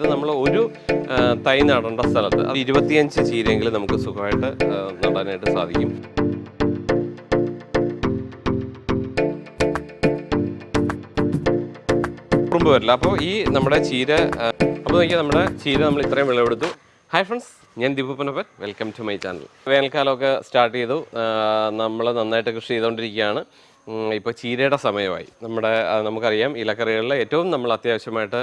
ഇത് നമ്മൾ ഒരു തൈ നടേണ്ട സ്ഥലത്ത് അത് ഇരുപത്തിയഞ്ച് ചീരയെങ്കിലും നമുക്ക് സുഖമായിട്ട് നടാനായിട്ട് സാധിക്കും. ഉറുമ്പ് വരില്ല. അപ്പോൾ ഈ നമ്മുടെ ചീര അപ്പോൾ നോക്കിയാൽ നമ്മുടെ ചീര നമ്മൾ ഇത്രയും വിളവെടുത്തു. ഹായ് ഫ്രണ്ട്സ് ഞാൻ Deepu Panappan welcome to my channel വേനൽക്കാലമൊക്കെ start ചെയ്തു. നമ്മൾ നന്നായിട്ട് കൃഷി ചെയ്തുകൊണ്ടിരിക്കുകയാണ് ഇപ്പോൾ ചീരയുടെ സമയമായി. നമ്മുടെ നമുക്കറിയാം ഇലക്കറികളിൽ ഏറ്റവും നമ്മൾ അത്യാവശ്യമായിട്ട്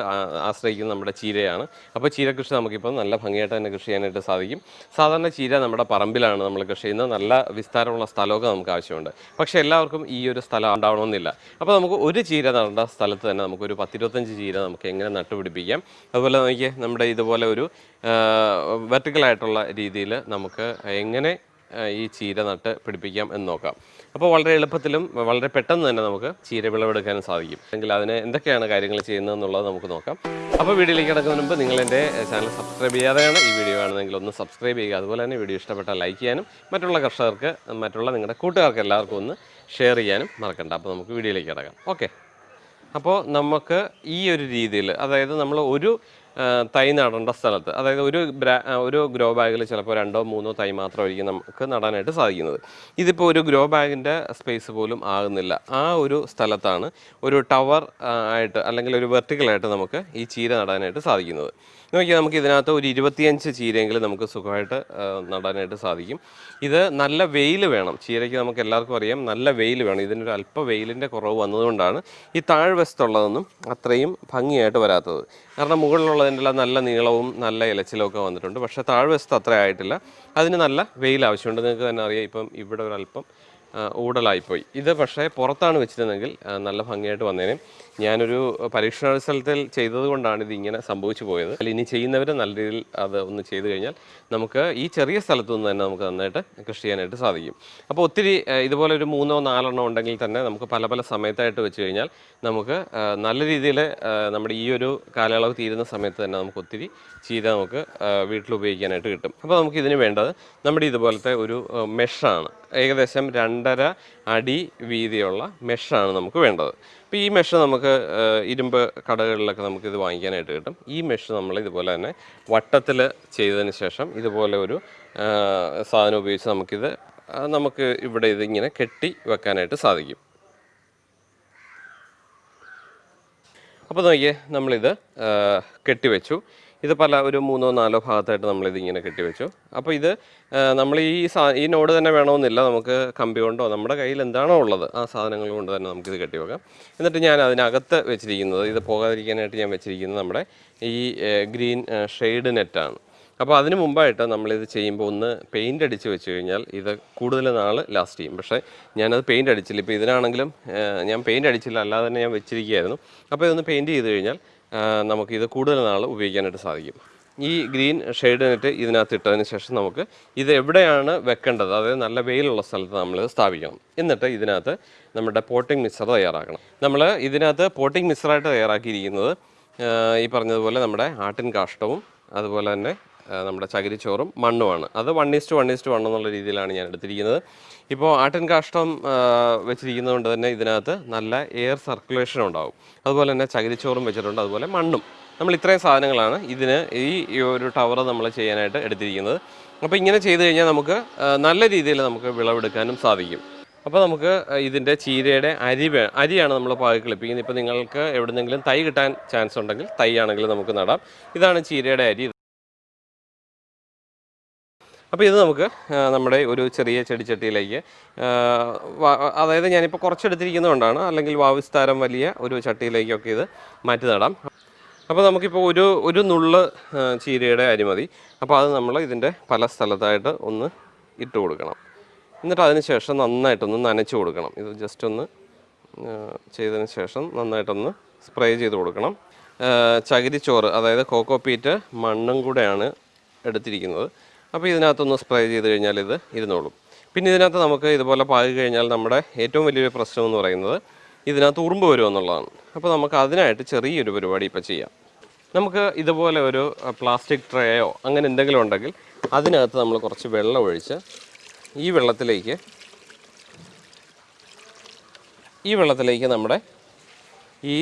ആശ്രയിക്കുന്ന നമ്മുടെ ചീരയാണ്. അപ്പോൾ ചീര കൃഷി നമുക്കിപ്പോൾ നല്ല ഭംഗിയായിട്ട് തന്നെ കൃഷി ചെയ്യാനായിട്ട് സാധിക്കും. സാധാരണ ചീര നമ്മുടെ പറമ്പിലാണ് നമ്മൾ കൃഷി ചെയ്യുന്നത്. നല്ല വിസ്താരമുള്ള സ്ഥലമൊക്കെ നമുക്ക് ആവശ്യമുണ്ട്. പക്ഷേ എല്ലാവർക്കും ഈ ഒരു സ്ഥലം ഉണ്ടാവണമെന്നില്ല. അപ്പോൾ നമുക്ക് ഒരു ചീര നടേണ്ട സ്ഥലത്ത് തന്നെ നമുക്കൊരു പത്തിരുപത്തഞ്ച് ചീര നമുക്ക് എങ്ങനെ നട്ടുപിടിപ്പിക്കാം? അതുപോലെ നോക്കിയേ നമ്മുടെ ഇതുപോലെ ഒരു വെർട്ടിക്കലായിട്ടുള്ള രീതിയിൽ നമുക്ക് എങ്ങനെ ഈ ചീര നട്ട് പിടിപ്പിക്കാം എന്ന് നോക്കാം. അപ്പോൾ വളരെ എളുപ്പത്തിലും വളരെ പെട്ടെന്ന് തന്നെ നമുക്ക് ചീര വിളവെടുക്കാനും സാധിക്കും. അല്ലെങ്കിൽ അതിന് എന്തൊക്കെയാണ് കാര്യങ്ങൾ ചെയ്യുന്നതെന്നുള്ളത് നമുക്ക് നോക്കാം. അപ്പോൾ വീഡിയോയിലേക്ക് കിടക്കുന്നതിന് മുമ്പ് നിങ്ങൾ എന്റെ ചാനൽ സബ്സ്ക്രൈബ് ചെയ്യാതെയാണ് ഈ വീഡിയോ ആണെന്നെങ്കിൽ ഒന്ന് സബ്സ്ക്രൈബ് ചെയ്യുക. അതുപോലെ തന്നെ വീഡിയോ ഇഷ്ടപ്പെട്ടാൽ ലൈക്ക് ചെയ്യാനും മറ്റുള്ള കർഷകർക്ക് മറ്റുള്ള നിങ്ങളുടെ കൂട്ടുകാർക്ക് എല്ലാവർക്കും ഒന്ന് ഷെയർ ചെയ്യാനും മറക്കണ്ട. അപ്പോൾ നമുക്ക് വീഡിയോയിലേക്ക് കിടക്കാം. ഓക്കെ. അപ്പോൾ നമുക്ക് ഈ ഒരു രീതിയിൽ അതായത് നമ്മൾ ഒരു തൈ നടേണ്ട സ്ഥലത്ത്. അതായത് ഒരു ഒരു ഗ്രോ ബാഗിൽ ചിലപ്പോൾ രണ്ടോ മൂന്നോ തൈ മാത്രമായിരിക്കും നമുക്ക് നടാനായിട്ട് സാധിക്കുന്നത്. ഇതിപ്പോൾ ഒരു ഗ്രോ ബാഗിന്റെ സ്പേസ് പോലും ആകുന്നില്ല. ആ ഒരു സ്ഥലത്താണ് ഒരു ടവർ ആയിട്ട് അല്ലെങ്കിൽ ഒരു വെർട്ടിക്കലായിട്ട് നമുക്ക് ഈ ചീര നടാനായിട്ട് സാധിക്കുന്നത്. നോക്കിയാൽ നമുക്ക് ഇതിനകത്ത് ഒരു ഇരുപത്തിയഞ്ച് ചീരയെങ്കിലും നമുക്ക് സുഖമായിട്ട് നടാനായിട്ട് സാധിക്കും. ഇത് നല്ല വെയിൽ വേണം. ചീരയ്ക്ക് നമുക്ക് എല്ലാവർക്കും അറിയാം നല്ല വെയിൽ വേണം. ഇതിനൊരു അല്പ വെയിലിന്റെ കുറവ് വന്നതുകൊണ്ടാണ് ഈ താഴ്വശത്തുള്ളതൊന്നും അത്രയും ഭംഗിയായിട്ട് വരാത്തത്. കാരണം മുകളിലുള്ളതിന്റെ നല്ല നീളവും നല്ല ഇലച്ചിലൊക്കെ വന്നിട്ടുണ്ട്. പക്ഷേ താഴ്വശത്ത് അത്ര ആയിട്ടില്ല. അതിന് നല്ല വെയിൽ ആവശ്യമുണ്ട്. നിങ്ങൾക്ക് തന്നെ അറിയാം ഇപ്പം ഇവിടെ ഒരല്പം ഊടലായിപ്പോയി. ഇത് പക്ഷേ പുറത്താണ് വെച്ചിരുന്നെങ്കിൽ നല്ല ഭംഗിയായിട്ട് വന്നേനെ. ഞാനൊരു പരീക്ഷണാത്സവത്തിൽ ചെയ്തത് കൊണ്ടാണ് ഇത് ഇങ്ങനെ സംഭവിച്ചു പോയത്. അല്ല ഇനി ചെയ്യുന്നവർ നല്ല രീതിയിൽ അത് ഒന്ന് ചെയ്തു കഴിഞ്ഞാൽ നമുക്ക് ഈ ചെറിയ സ്ഥലത്തു നിന്ന് തന്നെ നമുക്ക് നന്നായിട്ട് കൃഷി ചെയ്യാനായിട്ട് സാധിക്കും. അപ്പോൾ ഒത്തിരി ഇതുപോലെ ഒരു മൂന്നോ നാലെണ്ണോ ഉണ്ടെങ്കിൽ തന്നെ നമുക്ക് പല പല സമയത്തായിട്ട് വെച്ച് കഴിഞ്ഞാൽ നമുക്ക് നല്ല രീതിയിൽ നമ്മുടെ ഈ ഒരു കാലയളവ് തീരുന്ന സമയത്ത് തന്നെ നമുക്ക് ഒത്തിരി ചീര നമുക്ക് വീട്ടിൽ ഉപയോഗിക്കാനായിട്ട് കിട്ടും. അപ്പോൾ നമുക്ക് ഇതിന് വേണ്ടത് നമ്മുടെ ഇതുപോലത്തെ ഒരു മെഷാണ്. ഏകദേശം രണ്ടര അടി വീതിയുള്ള മെഷാണ് നമുക്ക് വേണ്ടത്. അപ്പോൾ ഈ മെഷ് നമുക്ക് ഇരുമ്പ് കടകളിലൊക്കെ നമുക്ക് ഇത് വാങ്ങിക്കാനായിട്ട് കിട്ടും. ഈ മെഷ് നമ്മൾ ഇതുപോലെ തന്നെ വട്ടത്തിൽ ചെയ്തതിന് ശേഷം ഇതുപോലെ ഒരു സാധനം ഉപയോഗിച്ച് നമുക്കിത് നമുക്ക് ഇവിടെ ഇതിങ്ങനെ കെട്ടി വെക്കാനായിട്ട് സാധിക്കും. അപ്പോൾ നോക്കിയേ നമ്മളിത് കെട്ടിവെച്ചു ഇത് പല ഒരു മൂന്നോ നാലോ ഭാഗത്തായിട്ട് നമ്മളിത് ഇങ്ങനെ കെട്ടിവെച്ചു. അപ്പോൾ ഇത് നമ്മൾ ഈ സാ ഈ നോട് തന്നെ വേണമെന്നില്ല. നമുക്ക് കമ്പി കൊണ്ടോ നമ്മുടെ കയ്യിൽ എന്താണോ ഉള്ളത് ആ സാധനങ്ങൾ കൊണ്ട് തന്നെ നമുക്കിത് കെട്ടിവെക്കാം. എന്നിട്ട് ഞാൻ അതിനകത്ത് വെച്ചിരിക്കുന്നത് ഇത് പോകാതിരിക്കാനായിട്ട് ഞാൻ വെച്ചിരിക്കുന്നത് നമ്മുടെ ഈ ഗ്രീൻ ഷെയ്ഡ് നെറ്റാണ്. അപ്പോൾ അതിന് മുമ്പായിട്ട് നമ്മളിത് ചെയ്യുമ്പോൾ ഒന്ന് പെയിന്റ് അടിച്ച് വെച്ച് കഴിഞ്ഞാൽ ഇത് കൂടുതൽ നാൾ ലാസ്റ്റ് ചെയ്യും. പക്ഷേ ഞാനത് പെയിന്റ് അടിച്ചില്ല. ഇപ്പോൾ ഇതിനാണെങ്കിലും ഞാൻ പെയിന്റ് അടിച്ചില്ല. അല്ലാതെ തന്നെ ഞാൻ വെച്ചിരിക്കുകയായിരുന്നു. അപ്പോൾ ഇതൊന്ന് പെയിന്റ് ചെയ്ത് കഴിഞ്ഞാൽ നമുക്കിത് കൂടുതൽ നാൾ ഉപയോഗിക്കാനായിട്ട് സാധിക്കും. ഈ ഗ്രീൻ ഷെയ്ഡ് നെറ്റ് ഇതിനകത്ത് ഇട്ടതിന് ശേഷം നമുക്ക് ഇത് എവിടെയാണ് വെക്കേണ്ടത്? അതായത് നല്ല വെയിലുള്ള സ്ഥലത്ത് നമ്മൾ സ്ഥാപിക്കണം. എന്നിട്ട് ഇതിനകത്ത് നമ്മുടെ പോട്ടിംഗ് മിക്സർ തയ്യാറാക്കണം. നമ്മൾ ഇതിനകത്ത് പോട്ടിംഗ് മിക്സറായിട്ട് തയ്യാറാക്കിയിരിക്കുന്നത് ഈ പറഞ്ഞതുപോലെ നമ്മുടെ ആട്ടിൻ കാഷ്ടവും അതുപോലെ തന്നെ നമ്മുടെ ചകിരിച്ചോറും മണ്ണുമാണ്. അത് one is to one is to one എന്നുള്ള രീതിയിലാണ് ഞാൻ എടുത്തിരിക്കുന്നത്. ഇപ്പോൾ ആട്ടിൻ കാഷ്ടം വെച്ചിരിക്കുന്നതുകൊണ്ട് വെച്ചിരിക്കുന്നത് കൊണ്ട് തന്നെ ഇതിനകത്ത് നല്ല എയർ സർക്കുലേഷൻ ഉണ്ടാവും. അതുപോലെ തന്നെ ചകിരിച്ചോറും വെച്ചിട്ടുണ്ട്. അതുപോലെ മണ്ണും. നമ്മൾ ഇത്രയും സാധനങ്ങളാണ് ഇതിന് ഈ ഒരു ടവർ നമ്മൾ ചെയ്യാനായിട്ട് എടുത്തിരിക്കുന്നത്. അപ്പോൾ ഇങ്ങനെ ചെയ്ത് കഴിഞ്ഞാൽ നമുക്ക് നല്ല രീതിയിൽ നമുക്ക് വിളവെടുക്കാനും സാധിക്കും. അപ്പോൾ നമുക്ക് ഇതിന്റെ ചീരയുടെ അരി വേ അരിയാണ് നമ്മൾ പാകി കളിപ്പിക്കുന്നത്. ഇപ്പോൾ നിങ്ങൾക്ക് എവിടെന്നെങ്കിലും തൈ കിട്ടാൻ ചാൻസ് ഉണ്ടെങ്കിൽ തൈ ആണെങ്കിൽ നമുക്ക് നടാം. ഇതാണ് ചീരയുടെ അരി. അപ്പോൾ ഇത് നമുക്ക് നമ്മുടെ ഒരു ചെറിയ ചെടിച്ചട്ടിയിലേക്ക് അതായത് ഞാനിപ്പോൾ കുറച്ചെടുത്തിരിക്കുന്നതുകൊണ്ടാണ് അല്ലെങ്കിൽ വാവിസ്താരം വലിയ ഒരു ചട്ടിയിലേക്കൊക്കെ ഇത് മാറ്റി നടാം. അപ്പോൾ നമുക്കിപ്പോൾ ഒരു ഒരു നുള്ള് ചീരയുടെ അരി മതി. അപ്പോൾ അത് നമ്മൾ ഇതിന്റെ പല സ്ഥലത്തായിട്ട് ഒന്ന് ഇട്ട് കൊടുക്കണം. എന്നിട്ട് അതിന് ശേഷം നന്നായിട്ടൊന്ന് നനച്ച് കൊടുക്കണം. ഇത് ജസ്റ്റ് ഒന്ന് ചെയ്തതിന് ശേഷം നന്നായിട്ടൊന്ന് സ്പ്രേ ചെയ്ത് കൊടുക്കണം. ചകിരിച്ചോറ് അതായത് കോക്കോപ്പീറ്റ് മണ്ണും കൂടെയാണ് എടുത്തിരിക്കുന്നത്. അപ്പോൾ ഇതിനകത്തൊന്ന് സ്പ്രേ ചെയ്ത് കഴിഞ്ഞാൽ ഇത് ഇരുന്നോളും. പിന്നെ ഇതിനകത്ത് നമുക്ക് ഇതുപോലെ പാകി കഴിഞ്ഞാൽ നമ്മുടെ ഏറ്റവും വലിയൊരു പ്രശ്നം എന്ന് പറയുന്നത് ഇതിനകത്ത് ഉറുമ്പ് വരും എന്നുള്ളതാണ്. അപ്പോൾ നമുക്ക് അതിനായിട്ട് ചെറിയൊരു പരിപാടി ഇപ്പോൾ ചെയ്യാം. നമുക്ക് ഇതുപോലെ ഒരു പ്ലാസ്റ്റിക് ട്രേയോ അങ്ങനെ എന്തെങ്കിലും ഉണ്ടെങ്കിൽ അതിനകത്ത് നമ്മൾ കുറച്ച് വെള്ളം ഒഴിച്ച് ഈ വെള്ളത്തിലേക്ക് ഈ വെള്ളത്തിലേക്ക് നമ്മുടെ ഈ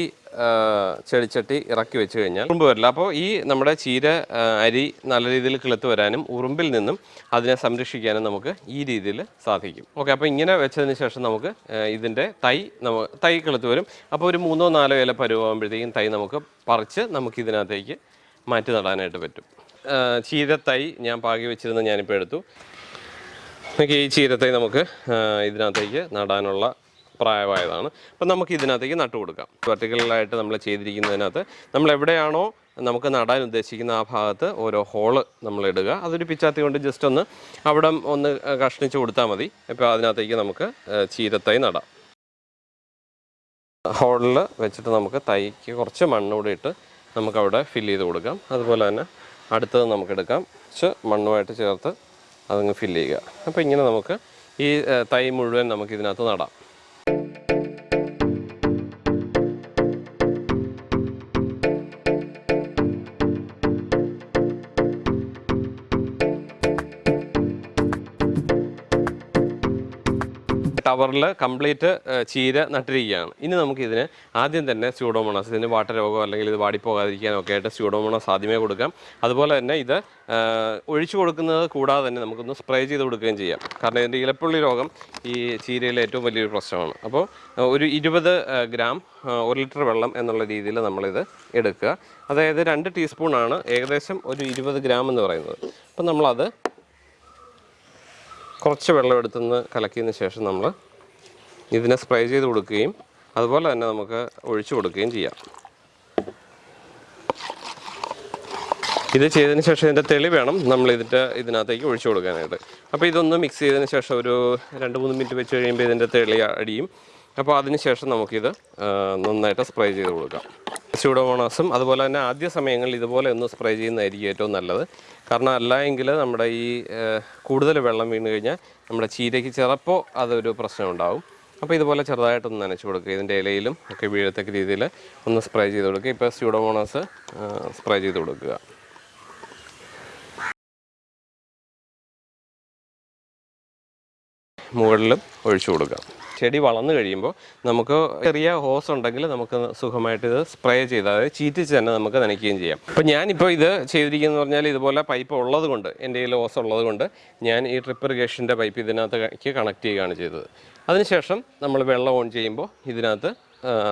ചെളിച്ചട്ടി ഇറക്കി വെച്ച് കഴിഞ്ഞാൽ ഉറുമ്പ് വരില്ല. അപ്പോൾ ഈ നമ്മുടെ ചീര അരി നല്ല രീതിയിൽ കിളുത്ത് വരാനും ഉറുമ്പിൽ നിന്നും അതിനെ സംരക്ഷിക്കാനും നമുക്ക് ഈ രീതിയിൽ സാധിക്കും. ഓക്കെ അപ്പോൾ ഇങ്ങനെ വെച്ചതിന് ശേഷം നമുക്ക് ഇതിന്റെ തൈ നമു തൈ കിളുത്ത് വരും. അപ്പോൾ ഒരു മൂന്നോ നാലോ ഇല പരുവാകുമ്പോഴത്തേക്കും തൈ നമുക്ക് പറിച്ച് നമുക്ക് ഇതിനകത്തേക്ക് മാറ്റി നടാനായിട്ട് പറ്റും. ചീര തൈ ഞാൻ പാകി വെച്ചിരുന്ന ഞാനിപ്പോൾ എടുത്തു. നമുക്ക് ഈ ചീരത്തൈ നമുക്ക് ഇതിനകത്തേക്ക് നടാനുള്ള പ്രായമായതാണ്. അപ്പം നമുക്ക് ഇതിനകത്തേക്ക് നട്ടു കൊടുക്കാം. വെർട്ടിക്കലായിട്ട് നമ്മൾ ചെയ്തിരിക്കുന്നതിനകത്ത് നമ്മൾ എവിടെയാണോ നമുക്ക് നടാൻ ഉദ്ദേശിക്കുന്ന ആ ഭാഗത്ത് ഓരോ ഹോൾ നമ്മൾ ഇടുക. അതൊരു പിച്ചാത്തി കൊണ്ട് ജസ്റ്റ് ഒന്ന് അവിടെ ഒന്ന് കഷ്ണിച്ച് കൊടുത്താൽ മതി. ഇപ്പോൾ അതിനകത്തേക്ക് നമുക്ക് ചീരത്തൈ നടാം. ഹോളിൽ വെച്ചിട്ട് നമുക്ക് തൈക്ക് കുറച്ച് മണ്ണൂടെ ഇട്ട് നമുക്കവിടെ ഫില്ല് ചെയ്ത് കൊടുക്കാം. അതുപോലെ തന്നെ അടുത്തത് നമുക്ക് എടുക്കാം. കുറച്ച് മണ്ണുമായിട്ട് ചേർത്ത് അതങ്ങ് ഫില്ല് ചെയ്യുക. അപ്പോൾ ഇങ്ങനെ നമുക്ക് ഈ തൈ മുഴുവൻ നമുക്ക് ഇതിനകത്ത് നടാം. ടവറിൽ കംപ്ലീറ്റ് ചീര നട്ടിരിക്കുകയാണ്. ഇനി നമുക്കിതിന് ആദ്യം തന്നെ സ്യൂഡോമോണസ് ഇതിന് വാട്ടരോഗം അല്ലെങ്കിൽ ഇത് വാടിപ്പോകാതിരിക്കാനൊക്കെ ആയിട്ട് സ്യൂഡോമോണസ് ആദ്യമേ കൊടുക്കാം. അതുപോലെ തന്നെ ഇത് ഒഴിച്ചു കൊടുക്കുന്നത് കൂടാതെ തന്നെ നമുക്കൊന്ന് സ്പ്രേ ചെയ്ത് കൊടുക്കുകയും ചെയ്യാം. കാരണം ഇതിന്റെ ഇലപ്പുള്ളി രോഗം ഈ ചീരയിലെ ഏറ്റവും വലിയൊരു പ്രശ്നമാണ്. അപ്പോൾ ഒരു ഇരുപത് ഗ്രാം ഒരു ലിറ്റർ വെള്ളം എന്നുള്ള രീതിയിൽ നമ്മളിത് എടുക്കുക. അതായത് രണ്ട് ടീസ്പൂണാണ് ഏകദേശം ഒരു ഇരുപത് ഗ്രാം എന്ന് പറയുന്നത്. അപ്പം നമ്മളത് കുറച്ച് വെള്ളം എടുത്തുനിന്ന് കലക്കിയതിന് ശേഷം നമ്മൾ ഇതിനെ സ്പ്രേ ചെയ്ത് കൊടുക്കുകയും അതുപോലെ തന്നെ നമുക്ക് ഒഴിച്ചു കൊടുക്കുകയും ചെയ്യാം. ഇത് ചെയ്തതിന് ശേഷം ഇതിന്റെ തെളി വേണം. നമ്മൾ ഇതിന്റെ ഇതിനകത്തേക്ക് ഒഴിച്ചു കൊടുക്കാനായിട്ട്. അപ്പോൾ ഇതൊന്ന് മിക്സ് ചെയ്തതിന് ശേഷം ഒരു രണ്ട് മൂന്ന് മിനിറ്റ് വെച്ച് കഴിയുമ്പോൾ ഇതിന്റെ തെളി അടിയും. അപ്പോൾ അതിന് ശേഷം നമുക്കിത് നന്നായിട്ട് സ്പ്രേ ചെയ്ത് കൊടുക്കാം. സ്യൂഡോമോണാസും അതുപോലെ തന്നെ ആദ്യ സമയങ്ങളിൽ ഇതുപോലെ ഒന്ന് സ്പ്രേ ചെയ്യുന്നതായിരിക്കും ഏറ്റവും നല്ലത്. കാരണം അല്ല എങ്കിൽ നമ്മുടെ ഈ കൂടുതൽ വെള്ളം വീണ് കഴിഞ്ഞാൽ നമ്മുടെ ചീരയ്ക്ക് ചിലപ്പോൾ അതൊരു പ്രശ്നം ഉണ്ടാവും. അപ്പോൾ ഇതുപോലെ ചെറുതായിട്ടൊന്ന് നനച്ചു കൊടുക്കുക. ഇതിന്റെ ഇലയിലും ഒക്കെ വീഴത്തക്ക രീതിയിൽ ഒന്ന് സ്പ്രേ ചെയ്ത് കൊടുക്കുക. ഇപ്പോൾ സ്യൂഡോമോണാസ് സ്പ്രേ ചെയ്ത് കൊടുക്കുക. മുകളിലും ഒഴിച്ചു കൊടുക്കാം ചെടി വളർന്നു കഴിയുമ്പോൾ നമുക്ക് ചെറിയ ഹോസ് ഉണ്ടെങ്കിൽ നമുക്ക് സുഖമായിട്ട് ഇത് സ്പ്രേ ചെയ്ത് അതായത് ചീറ്റിച്ച് തന്നെ നമുക്ക് നനയ്ക്കുകയും ചെയ്യാം. അപ്പോൾ ഞാനിപ്പോൾ ഇത് ചെയ്തിരിക്കുന്നത് പറഞ്ഞാൽ ഇതുപോലെ പൈപ്പ് ഉള്ളത് കൊണ്ട് എന്റെ കയ്യിൽ ഹോസ് ഉള്ളത് കൊണ്ട് ഞാൻ ഈ ട്രിപ്പ് ഇറിഗേഷന്റെ പൈപ്പ് ഇതിനകത്തേക്ക് കണക്ട് ചെയ്യുകയാണ് ചെയ്തത്. അതിനുശേഷം നമ്മൾ വെള്ളം ഓൺ ചെയ്യുമ്പോൾ ഇതിനകത്ത്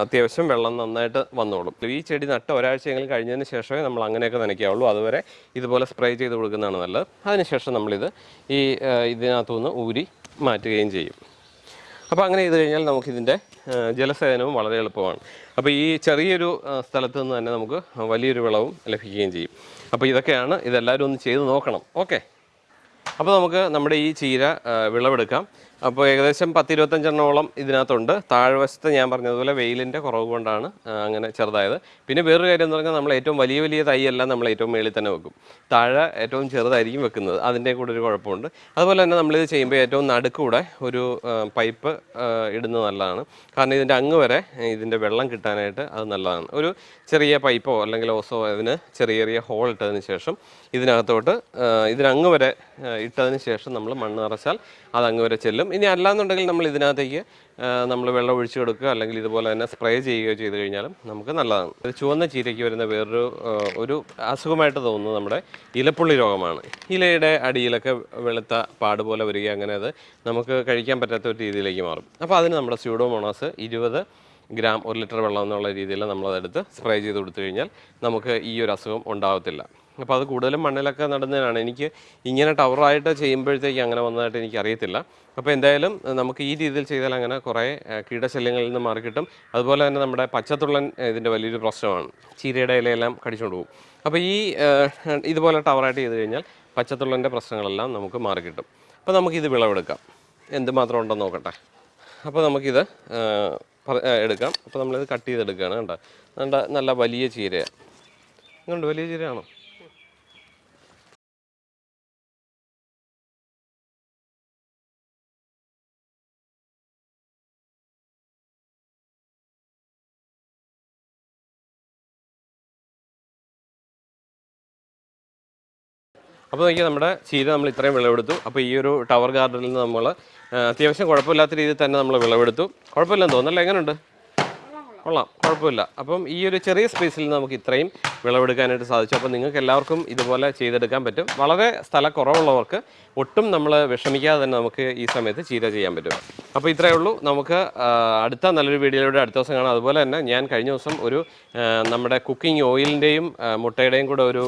അത്യാവശ്യം വെള്ളം നന്നായിട്ട് വന്നോളും. ഈ ചെടി നട്ട് ഒരാഴ്ചയെങ്കിലും കഴിഞ്ഞതിന് ശേഷമേ നമ്മൾ അങ്ങനെയൊക്കെ നനയ്ക്കാവുള്ളൂ. അതുവരെ ഇതുപോലെ സ്പ്രേ ചെയ്ത് കൊടുക്കുന്നതാണ് നല്ലത്. അതിനുശേഷം നമ്മളിത് ഈ ഇതിനകത്തുനിന്ന് ഊരി മാറ്റുകയും ചെയ്യും. അപ്പോൾ അങ്ങനെ ചെയ്ത് കഴിഞ്ഞാൽ നമുക്കിതിന്റെ ജലസേചനവും വളരെ എളുപ്പമാണ്. അപ്പോൾ ഈ ചെറിയൊരു സ്ഥലത്ത് നിന്ന് തന്നെ നമുക്ക് വലിയൊരു വിളവും ലഭിക്കുകയും ചെയ്യും. അപ്പോൾ ഇതൊക്കെയാണ് ഇതെല്ലാവരും ഒന്ന് ചെയ്ത് നോക്കണം. ഓക്കെ. അപ്പോൾ നമുക്ക് നമ്മുടെ ഈ ചീര വിളവെടുക്കാം. അപ്പോൾ ഏകദേശം പത്തിരുപത്തഞ്ചെണ്ണോളം ഇതിനകത്തുണ്ട്. താഴ്വശത്ത് ഞാൻ പറഞ്ഞതുപോലെ വെയിലിന്റെ കുറവ് കൊണ്ടാണ് അങ്ങനെ ചെറുതായത്. പിന്നെ വേറൊരു കാര്യം എന്ന് പറഞ്ഞാൽ നമ്മൾ ഏറ്റവും വലിയ വലിയ തൈയെല്ലാം നമ്മൾ ഏറ്റവും മേളിൽ തന്നെ വെക്കും. താഴെ ഏറ്റവും ചെറുതായിരിക്കും വെക്കുന്നത്. അതിന്റെ കൂടെ ഒരു കുഴപ്പമുണ്ട്. അതുപോലെ തന്നെ നമ്മളിത് ചെയ്യുമ്പോൾ ഏറ്റവും നടുക്കൂടെ ഒരു പൈപ്പ് ഇടുന്നത് നല്ലതാണ്. കാരണം ഇതിന്റെ അങ്ങ് വരെ ഇതിന്റെ വെള്ളം കിട്ടാനായിട്ട് അത് നല്ലതാണ്. ഒരു ചെറിയ പൈപ്പോ അല്ലെങ്കിൽ ഓസോ അതിന് ചെറിയ ചെറിയ ഹോൾ ഇട്ടതിന് ശേഷം ഇതിനകത്തോട്ട് ഇതിനങ്ങ് വരെ ഇട്ടതിന് ശേഷം നമ്മൾ മണ്ണ് നിറച്ചാൽ അത് വരെ ചെല്ലും. ഇനി അല്ലാന്നുണ്ടെങ്കിൽ നമ്മൾ ഇതിനകത്തേക്ക് നമ്മൾ വെള്ളം ഒഴിച്ചു കൊടുക്കുക അല്ലെങ്കിൽ ഇതുപോലെ തന്നെ സ്പ്രേ ചെയ്യുകയോ ചെയ്ത് കഴിഞ്ഞാലും നമുക്ക് നല്ലതാണ്. ഇത് ചുവന്ന ചീരയ്ക്ക് വരുന്ന വേറൊരു ഒരു അസുഖമായിട്ട് തോന്നുന്നത് നമ്മുടെ ഇലപ്പുള്ളി രോഗമാണ്. ഇലയുടെ അടിയിലൊക്കെ വെളുത്ത പാട് പോലെ വരിക അങ്ങനെ അത് നമുക്ക് കഴിക്കാൻ പറ്റാത്ത ഒരു രീതിയിലേക്ക് മാറും. അപ്പോൾ അതിന് നമ്മുടെ സ്യൂഡോമോണാസ് ഇരുപത് ഗ്രാം ഒരു ലിറ്റർ വെള്ളം എന്നുള്ള രീതിയിൽ നമ്മളതെടുത്ത് സ്പ്രേ ചെയ്ത് കൊടുത്തു കഴിഞ്ഞാൽ നമുക്ക് ഈ ഒരു അസുഖം ഉണ്ടാകത്തില്ല അപ്പോൾ അത് കൂടുതലും മണ്ണിലൊക്കെ നടുന്നതിനാണ്. എനിക്ക് ഇങ്ങനെ ടവറായിട്ട് ചെയ്യുമ്പോഴത്തേക്ക് അങ്ങനെ വന്നതായിട്ട് എനിക്ക് അറിയത്തില്ല അപ്പോൾ എന്തായാലും നമുക്ക് ഈ രീതിയിൽ ചെയ്താൽ അങ്ങനെ കുറേ കീടശല്യങ്ങളിൽ നിന്ന് മാറി കിട്ടും. അതുപോലെ തന്നെ നമ്മുടെ പച്ചത്തുള്ളൻ ഇതിന്റെ വലിയൊരു പ്രശ്നമാണ്. ചീരയുടെ ഇലയെല്ലാം കടിച്ചുകൊണ്ട് പോകും. അപ്പോൾ ഈ ഇതുപോലെ ടവറായിട്ട് ചെയ്ത് കഴിഞ്ഞാൽ പച്ചത്തുള്ളന്റെ പ്രശ്നങ്ങളെല്ലാം നമുക്ക് മാറി കിട്ടും. അപ്പോൾ നമുക്കിത് വിളവെടുക്കാം. എന്തുമാത്രം ഉണ്ടെന്ന് നോക്കട്ടെ. അപ്പോൾ നമുക്കിത് എടുക്കാം. അപ്പോൾ നമ്മളിത് കട്ട് ചെയ്തെടുക്കുകയാണ് കണ്ടോ? നല്ല വലിയ ചീരയാണ് ഇങ്ങോട്ട് വലിയ ചീരയാണോ? അപ്പോൾ നോക്കിയാൽ നമ്മുടെ ചീര നമ്മൾ ഇത്രയും വിളവെടുത്തു. അപ്പോൾ ഈ ഒരു ടവർ ഗാർഡനിൽ നിന്ന് നമ്മൾ അത്യാവശ്യം കുഴപ്പമില്ലാത്ത രീതിയിൽ തന്നെ നമ്മൾ വിളവെടുത്തു. കുഴപ്പമില്ലെന്ന് തോന്നുന്നല്ലേ എങ്ങനെയുണ്ട് കൊള്ളാം കുഴപ്പമില്ല. അപ്പം ഈ ഒരു ചെറിയ സ്പേസിൽ നമുക്ക് ഇത്രയും വിളവെടുക്കാനായിട്ട് സാധിച്ചു. അപ്പം നിങ്ങൾക്ക് എല്ലാവർക്കും ഇതുപോലെ ചെയ്തെടുക്കാൻ പറ്റും. വളരെ സ്ഥല കുറവുള്ളവർക്ക് ഒട്ടും നമ്മൾ വിഷമിക്കാതെ തന്നെ നമുക്ക് ഈ സമയത്ത് ചീര ചെയ്യാൻ പറ്റും. അപ്പോൾ ഇത്രയേ ഉള്ളൂ. നമുക്ക് അടുത്ത നല്ലൊരു വീഡിയോയിലൂടെ അടുത്ത ദിവസം കാണാം. അതുപോലെ തന്നെ ഞാൻ കഴിഞ്ഞ ദിവസം ഒരു നമ്മുടെ കുക്കിംഗ് ഓയിലിന്റെയും മുട്ടയുടെയും കൂടെ ഒരു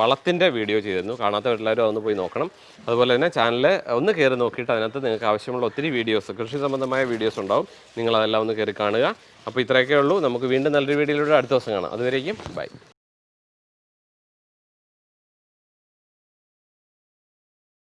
വളത്തിന്റെ വീഡിയോ ചെയ്തിരുന്നു. കാണാത്തവരെല്ലാവരും അതൊന്ന് പോയി നോക്കണം. അതുപോലെ തന്നെ ചാനൽ ഒന്ന് കയറി നോക്കിയിട്ട് അതിനകത്ത് നിങ്ങൾക്ക് ആവശ്യമുള്ള ഒത്തിരി വീഡിയോസ് കൃഷി സംബന്ധമായ വീഡിയോസ് ഉണ്ടാവും. നിങ്ങളതെല്ലാം ഒന്ന് കയറി കാണുക. അപ്പോൾ ഇത്രയൊക്കെ ഉള്ളൂ. നമുക്ക് വീണ്ടും നല്ലൊരു വീഡിയോയിലൂടെ അടുത്ത ദിവസം കാണാം. അതുവരേക്കും ബൈ.